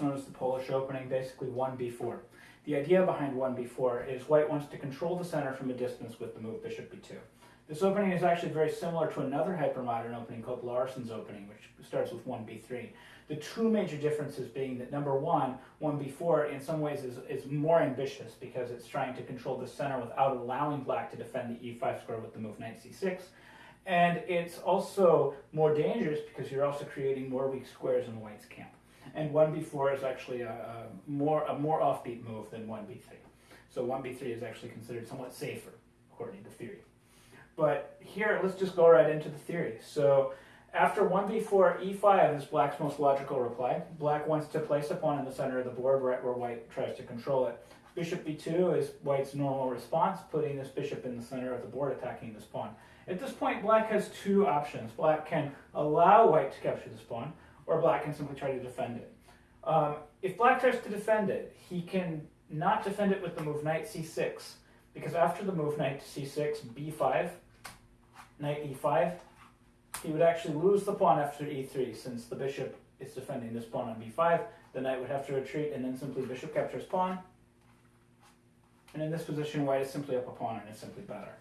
known as the Polish opening, basically 1b4. The idea behind 1b4 is white wants to control the center from a distance with the move bishop b2. This opening is actually very similar to another hypermodern opening called Larsen's opening, which starts with 1b3. The two major differences being that number one, 1b4 in some ways is, is more ambitious because it's trying to control the center without allowing black to defend the e5 square with the move knight c6. And it's also more dangerous because you're also creating more weak squares in white's camp. And 1b4 is actually a, a more a more offbeat move than 1b3. So 1b3 is actually considered somewhat safer, according to theory. But here, let's just go right into the theory. So after 1b4, e5 is black's most logical reply. Black wants to place a pawn in the center of the board right where white tries to control it. Bishop b2 is white's normal response, putting this bishop in the center of the board, attacking this pawn. At this point, black has two options. Black can allow white to capture this pawn, or black can simply try to defend it. Um, if black tries to defend it, he can not defend it with the move knight c6, because after the move knight to c6, b5, knight e5, he would actually lose the pawn after e3, since the bishop is defending this pawn on b5. The knight would have to retreat, and then simply bishop captures pawn. And in this position, white is simply up a pawn, and it's simply better.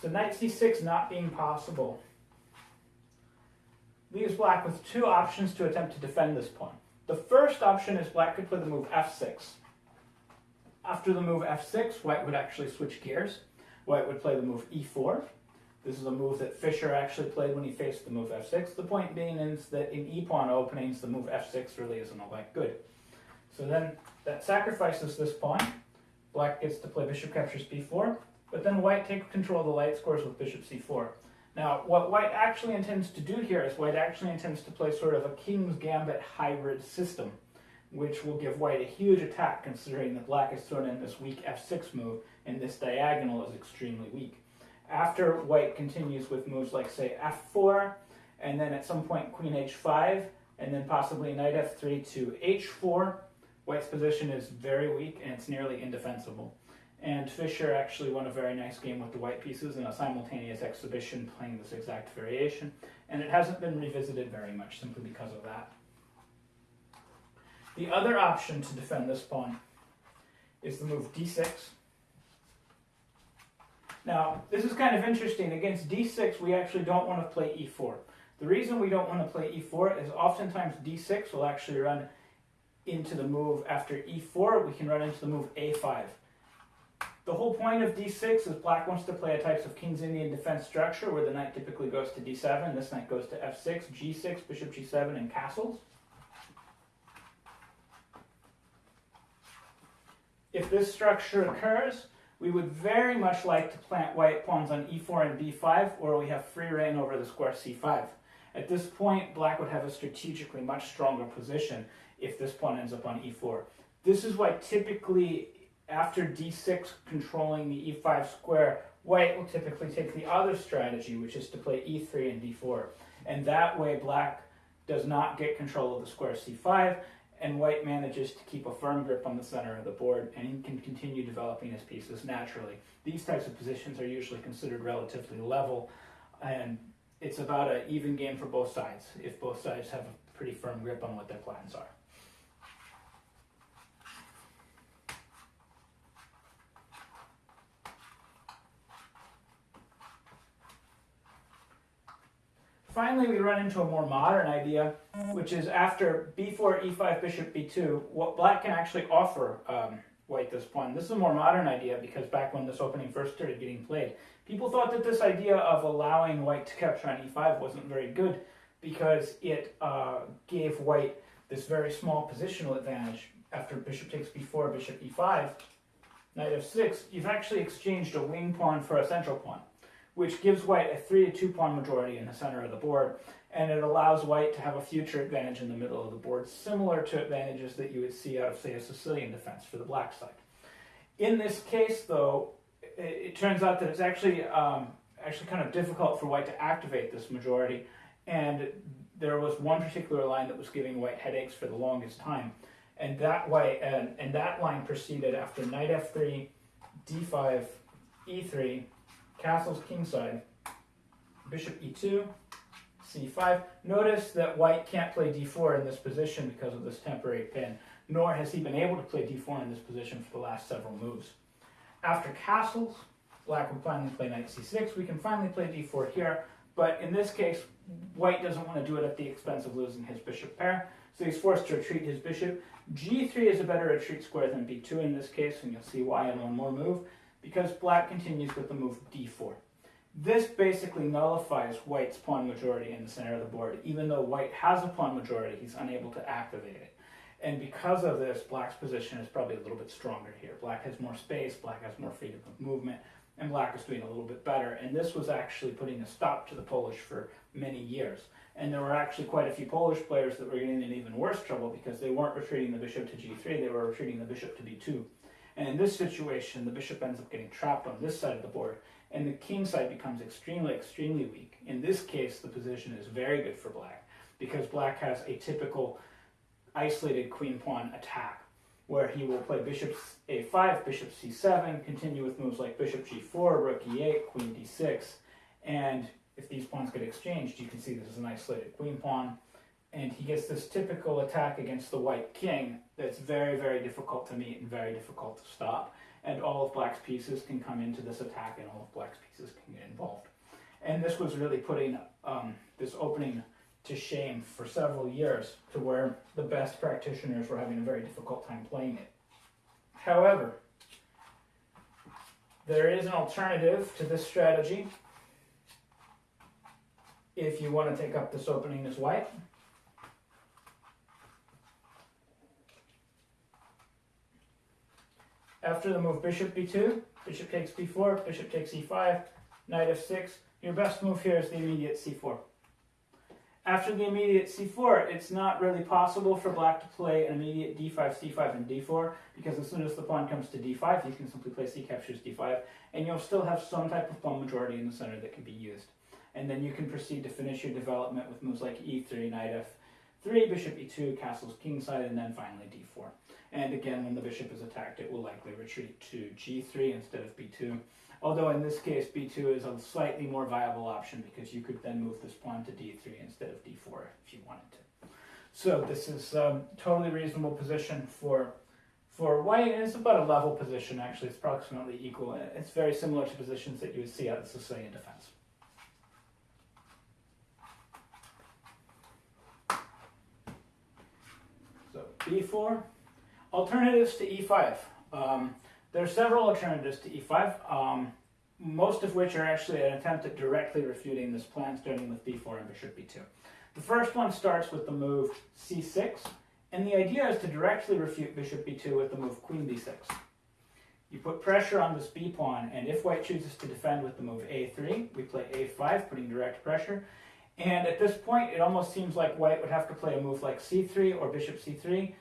So knight c6 not being possible leaves black with two options to attempt to defend this pawn. The first option is black could play the move f6. After the move f6, white would actually switch gears. White would play the move e4. This is a move that Fischer actually played when he faced the move f6. The point being is that in e-pawn openings, the move f6 really isn't all that good. So then that sacrifices this pawn. Black gets to play bishop captures b4. But then white takes control of the light scores with bishop c4. Now, what white actually intends to do here is white actually intends to play sort of a king's gambit hybrid system, which will give white a huge attack considering that black has thrown in this weak f6 move and this diagonal is extremely weak. After white continues with moves like, say, f4, and then at some point queen h5, and then possibly knight f3 to h4, white's position is very weak and it's nearly indefensible. And Fischer actually won a very nice game with the white pieces in a simultaneous exhibition playing this exact variation. And it hasn't been revisited very much simply because of that. The other option to defend this pawn is the move d6. Now, this is kind of interesting. Against d6, we actually don't want to play e4. The reason we don't want to play e4 is oftentimes d6 will actually run into the move after e4. We can run into the move a5. The whole point of d6 is black wants to play a types of King's Indian defense structure where the knight typically goes to d7, this knight goes to f6, g6, bishop g7, and castles. If this structure occurs, we would very much like to plant white pawns on e4 and b5, where we have free reign over the square c5. At this point, black would have a strategically much stronger position if this pawn ends up on e4. This is why typically after d6 controlling the e5 square, white will typically take the other strategy, which is to play e3 and d4. And that way black does not get control of the square c5, and white manages to keep a firm grip on the center of the board, and he can continue developing his pieces naturally. These types of positions are usually considered relatively level, and it's about an even game for both sides, if both sides have a pretty firm grip on what their plans are. Finally, we run into a more modern idea, which is after b4, e5, bishop b2, what black can actually offer um, white this pawn. This is a more modern idea because back when this opening first started getting played, people thought that this idea of allowing white to capture on e5 wasn't very good because it uh, gave white this very small positional advantage. After bishop takes b4, bishop e5, knight f6, you've actually exchanged a wing pawn for a central pawn which gives white a 3 to 2 pawn majority in the center of the board, and it allows white to have a future advantage in the middle of the board, similar to advantages that you would see out of, say, a Sicilian defense for the black side. In this case, though, it, it turns out that it's actually um, actually kind of difficult for white to activate this majority, and there was one particular line that was giving white headaches for the longest time, and that way, and, and that line proceeded after knight f3, d5, e3, castles kingside, bishop e2, c5. Notice that white can't play d4 in this position because of this temporary pin, nor has he been able to play d4 in this position for the last several moves. After castles, black will finally play knight c6. We can finally play d4 here, but in this case, white doesn't want to do it at the expense of losing his bishop pair, so he's forced to retreat his bishop. g3 is a better retreat square than b2 in this case, and you'll see why in one more move, because black continues with the move d4. This basically nullifies white's pawn majority in the center of the board. Even though white has a pawn majority, he's unable to activate it. And because of this, black's position is probably a little bit stronger here. Black has more space, black has more freedom of movement, and black is doing a little bit better. And this was actually putting a stop to the Polish for many years. And there were actually quite a few Polish players that were getting in even worse trouble because they weren't retreating the bishop to g3, they were retreating the bishop to b2. And in this situation, the bishop ends up getting trapped on this side of the board, and the king side becomes extremely, extremely weak. In this case, the position is very good for black because black has a typical isolated queen pawn attack where he will play bishop a5, bishop c7, continue with moves like bishop g4, rook e8, queen d6, and if these pawns get exchanged, you can see this is an isolated queen pawn, and he gets this typical attack against the white king that's very, very difficult to meet and very difficult to stop and all of black's pieces can come into this attack and all of black's pieces can get involved. And this was really putting um, this opening to shame for several years to where the best practitioners were having a very difficult time playing it. However, there is an alternative to this strategy if you want to take up this opening as white. After the move bishop b2, bishop takes b4, bishop takes e5, knight f6. Your best move here is the immediate c4. After the immediate c4, it's not really possible for black to play an immediate d5, c5, and d4, because as soon as the pawn comes to d5, you can simply play c captures d5, and you'll still have some type of pawn majority in the center that can be used. And then you can proceed to finish your development with moves like e3, knight f3, bishop e2, castles kingside, and then finally d4. And again, when the bishop is attacked, it will likely retreat to g3 instead of b2. Although in this case, b2 is a slightly more viable option because you could then move this pawn to d3 instead of d4 if you wanted to. So this is a um, totally reasonable position for for white, and it's about a level position actually. It's approximately equal. It's very similar to positions that you would see of the Sicilian defense. So b4. Alternatives to e5. Um, there are several alternatives to e5, um, most of which are actually an attempt at directly refuting this plan, starting with b4 and bishop b2. The first one starts with the move c6, and the idea is to directly refute bishop b2 with the move queen b6. You put pressure on this b pawn, and if white chooses to defend with the move a3, we play a5, putting direct pressure. And at this point, it almost seems like white would have to play a move like c3 or bishop c3,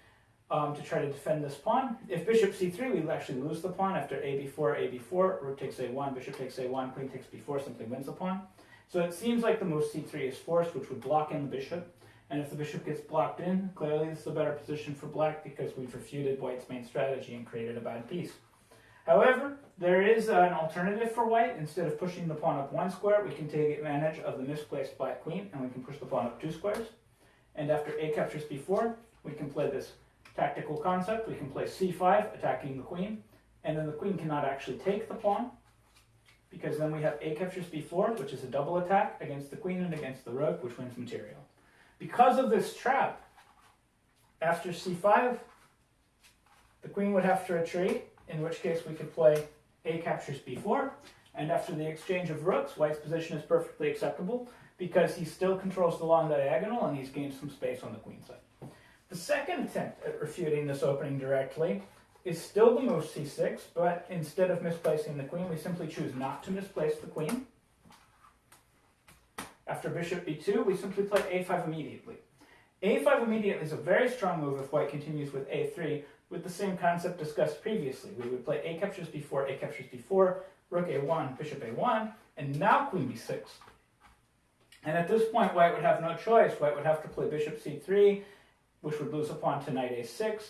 um, to try to defend this pawn. If bishop c3, we actually lose the pawn after a b4, a b4, rook takes a1, bishop takes a1, queen takes b4, simply wins the pawn. So it seems like the move c3 is forced, which would block in the bishop. And if the bishop gets blocked in, clearly this is a better position for black because we've refuted white's main strategy and created a bad piece. However, there is an alternative for white. Instead of pushing the pawn up one square, we can take advantage of the misplaced black queen and we can push the pawn up two squares. And after a captures b4, we can play this tactical concept, we can play c5, attacking the queen, and then the queen cannot actually take the pawn, because then we have a captures b4, which is a double attack against the queen and against the rook, which wins material. Because of this trap, after c5, the queen would have to retreat, in which case we could play a captures b4, and after the exchange of rooks, white's position is perfectly acceptable, because he still controls the long diagonal and he's gained some space on the queen side. The second attempt at refuting this opening directly is still the move c6, but instead of misplacing the queen, we simply choose not to misplace the queen. After bishop b2, we simply play a5 immediately. a5 immediately is a very strong move if white continues with a3, with the same concept discussed previously. We would play a captures b4, a captures b4, rook a1, bishop a1, and now queen b6. And at this point, white would have no choice. White would have to play bishop c3, which would lose a pawn to knight a6,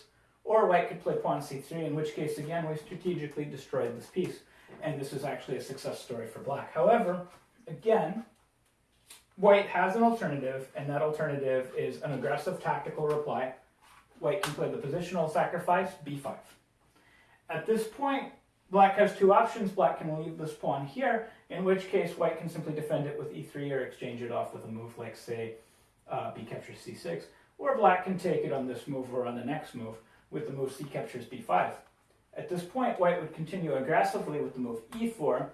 or white could play pawn c3, in which case, again, we strategically destroyed this piece. And this is actually a success story for black. However, again, White has an alternative, and that alternative is an aggressive tactical reply. White can play the positional sacrifice, b5. At this point, black has two options. Black can leave this pawn here, in which case white can simply defend it with e3 or exchange it off with a move like, say, uh, b captures c6. Or black can take it on this move or on the next move with the move c captures b5. At this point, white would continue aggressively with the move e4,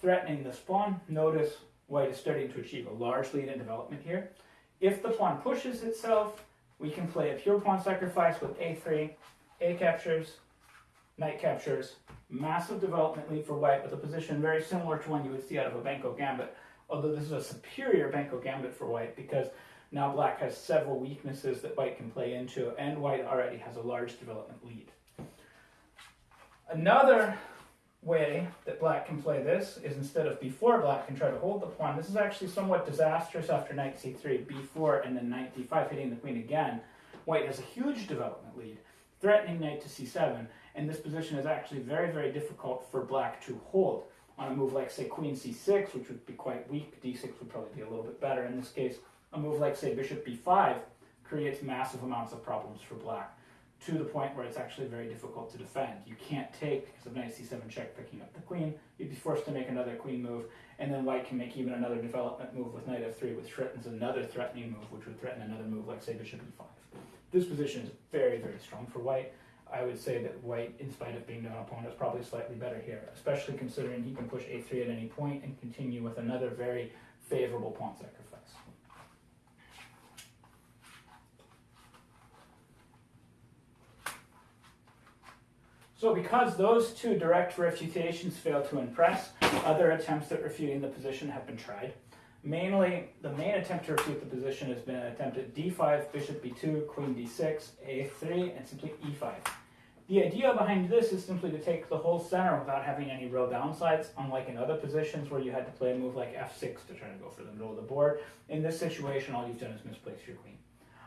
threatening this pawn. Notice white is starting to achieve a large lead in development here. If the pawn pushes itself, we can play a pure pawn sacrifice with a3, a captures, knight captures, massive development lead for white with a position very similar to one you would see out of a Benko gambit, although this is a superior Benko gambit for white because now black has several weaknesses that white can play into, and white already has a large development lead. Another way that black can play this is instead of b4, black can try to hold the pawn. This is actually somewhat disastrous after knight c3, b4, and then knight d5, hitting the queen again. White has a huge development lead, threatening knight to c7, and this position is actually very, very difficult for black to hold. On a move like, say, queen c6, which would be quite weak, d6 would probably be a little bit better in this case, a move like, say, bishop b5 creates massive amounts of problems for black to the point where it's actually very difficult to defend. You can't take, because of knight c7 check picking up the queen, you'd be forced to make another queen move, and then white can make even another development move with knight f3, which threatens another threatening move, which would threaten another move like, say, bishop e5. This position is very, very strong for white. I would say that white, in spite of being down a pawn, is probably slightly better here, especially considering he can push a3 at any point and continue with another very favorable pawn sacrifice. So because those two direct refutations fail to impress, other attempts at refuting the position have been tried. Mainly, the main attempt to refute the position has been an attempt at d5, bishop b2, queen d6, a3, and simply e5. The idea behind this is simply to take the whole center without having any real downsides, unlike in other positions where you had to play a move like f6 to try to go for the middle of the board. In this situation, all you've done is misplace your queen.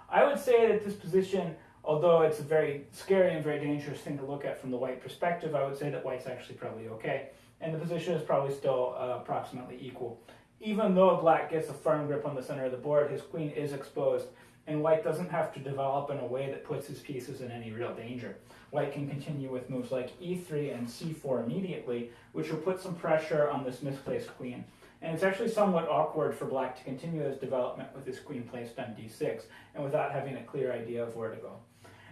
I would say that this position although it's a very scary and very dangerous thing to look at from the white perspective, I would say that white's actually probably okay. And the position is probably still uh, approximately equal. Even though black gets a firm grip on the center of the board, his queen is exposed, and white doesn't have to develop in a way that puts his pieces in any real danger. White can continue with moves like e3 and c4 immediately, which will put some pressure on this misplaced queen. And it's actually somewhat awkward for black to continue his development with his queen placed on d6, and without having a clear idea of where to go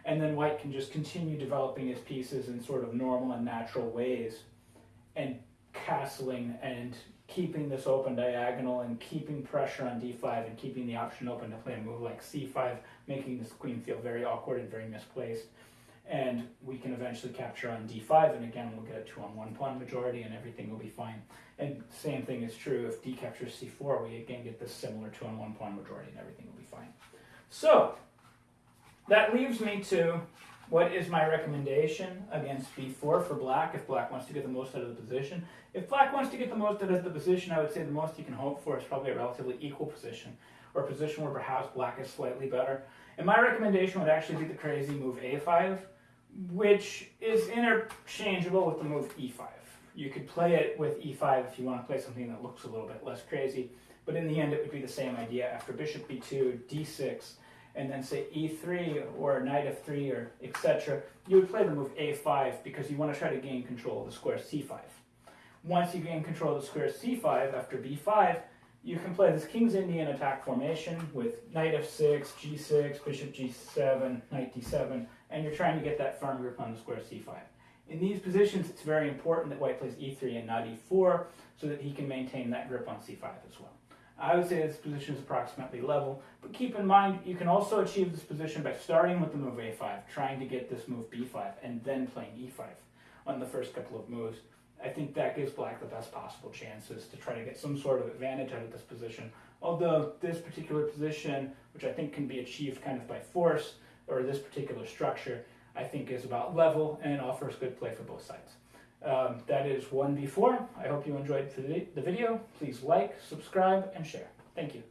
and then white can just continue developing his pieces in sort of normal and natural ways and castling and keeping this open diagonal and keeping pressure on d5 and keeping the option open to play a move like c5 making this queen feel very awkward and very misplaced. And we can eventually capture on d5 and again we'll get a 2 on 1 pawn majority and everything will be fine. And same thing is true if d captures c4 we again get this similar 2 on 1 pawn majority and everything will be fine. So that leaves me to what is my recommendation against b4 for black if black wants to get the most out of the position. If black wants to get the most out of the position, I would say the most you can hope for is probably a relatively equal position, or a position where perhaps black is slightly better. And my recommendation would actually be the crazy move a5, which is interchangeable with the move e5. You could play it with e5 if you want to play something that looks a little bit less crazy, but in the end it would be the same idea. After bishop b2, d6, and then say e3 or knight f3 or etc., you would play the move a5 because you want to try to gain control of the square c5. Once you gain control of the square c5 after b5, you can play this King's Indian attack formation with knight f6, g6, bishop g7, knight d7, and you're trying to get that firm grip on the square c5. In these positions, it's very important that white plays e3 and not e4 so that he can maintain that grip on c5 as well. I would say this position is approximately level, but keep in mind you can also achieve this position by starting with the move a5, trying to get this move b5, and then playing e5 on the first couple of moves. I think that gives black the best possible chances to try to get some sort of advantage out of this position. Although this particular position, which I think can be achieved kind of by force, or this particular structure, I think is about level and offers good play for both sides. Um, that is 1b4. I hope you enjoyed the video. Please like, subscribe, and share. Thank you.